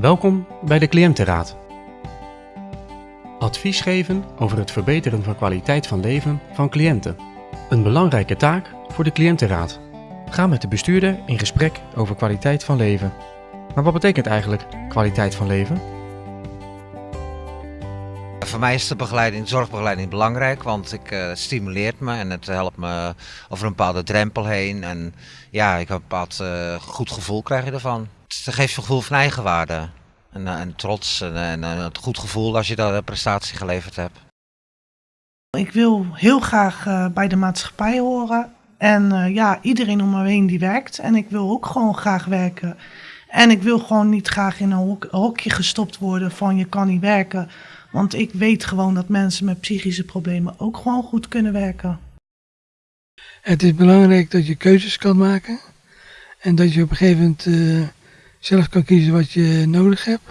Welkom bij de Cliëntenraad. Advies geven over het verbeteren van kwaliteit van leven van cliënten. Een belangrijke taak voor de Cliëntenraad. Ga met de bestuurder in gesprek over kwaliteit van leven. Maar wat betekent eigenlijk kwaliteit van leven? Voor mij is de begeleiding, zorgbegeleiding belangrijk, want ik, het stimuleert me en het helpt me over een bepaalde drempel heen. En ja, ik heb een bepaald uh, goed gevoel krijg je ervan. Het geeft een gevoel van eigenwaarde en, uh, en trots en, en het goed gevoel als je daar een prestatie geleverd hebt. Ik wil heel graag bij de maatschappij horen en ja, iedereen om me heen die werkt. En ik wil ook gewoon graag werken. En ik wil gewoon niet graag in een hok hokje gestopt worden van je kan niet werken. Want ik weet gewoon dat mensen met psychische problemen ook gewoon goed kunnen werken. Het is belangrijk dat je keuzes kan maken. En dat je op een gegeven moment uh, zelf kan kiezen wat je nodig hebt.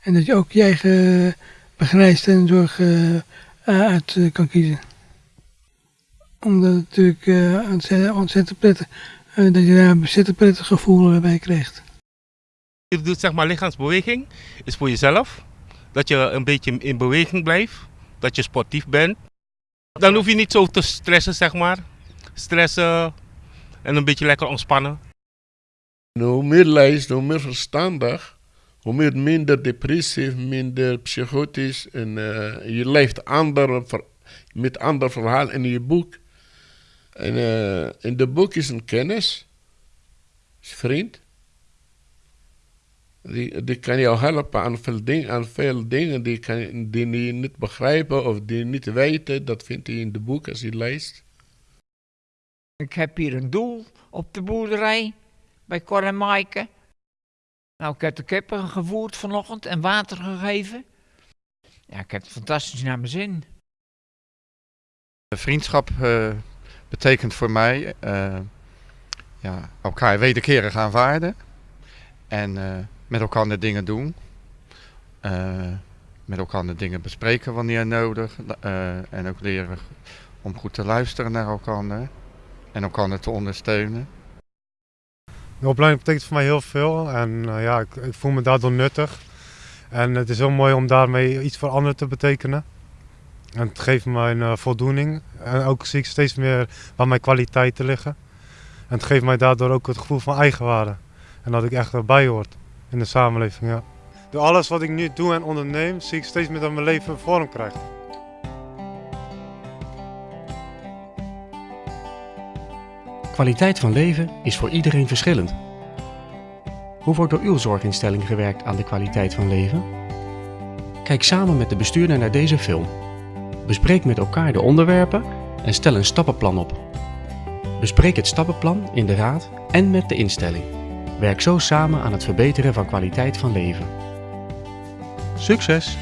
En dat je ook je eigen begeleidst en zorg uh, uit uh, kan kiezen. Omdat het natuurlijk ontzettend, ontzettend prettig, dat je daar een ontzettend prettig gevoel bij krijgt. Je doet zeg maar lichaamsbeweging, is voor jezelf. Dat je een beetje in beweging blijft, dat je sportief bent. Dan hoef je niet zo te stressen, zeg maar. Stressen en een beetje lekker ontspannen. Hoe meer lijst, hoe meer verstandig, hoe meer minder depressief, minder psychotisch. En uh, je leeft andere, met ander verhaal in je boek. En in de boek is een kennis, is vriend. Die, kan jou helpen aan veel, ding, aan veel dingen die, kan, die je niet begrijpen of die niet weten. Dat vindt hij in de boek als je leest. Ik heb hier een doel op de boerderij bij Cor en Maaike. Nou, ik heb de kippen gevoerd vanochtend en water gegeven. Ja, ik heb het fantastisch naar mijn zin. Vriendschap uh, betekent voor mij uh, ja, elkaar wederkerig aanvaarden. En uh, met elkaar de dingen doen. Met elkaar de dingen bespreken wanneer nodig. En ook leren om goed te luisteren naar elkaar. En elkaar te ondersteunen. De opleiding betekent voor mij heel veel. En uh, ja, ik, voel me daardoor nuttig. En het is heel mooi om daarmee iets voor anderen te betekenen. En het geeft mij een voldoening. En ook zie ik steeds meer waar mijn kwaliteiten liggen. En het geeft mij daardoor ook het gevoel van eigenwaarde. En dat ik echt erbij hoort in de samenleving. Ja. Door alles wat ik nu doe en onderneem, zie ik steeds meer dat mijn leven vorm krijgt. Kwaliteit van leven is voor iedereen verschillend. Hoe wordt door uw zorginstelling gewerkt aan de kwaliteit van leven? Kijk samen met de bestuurder naar deze film. Bespreek met elkaar de onderwerpen en stel een stappenplan op. Bespreek het stappenplan in de raad en met de instelling. Werk zo samen aan het verbeteren van kwaliteit van leven. Succes!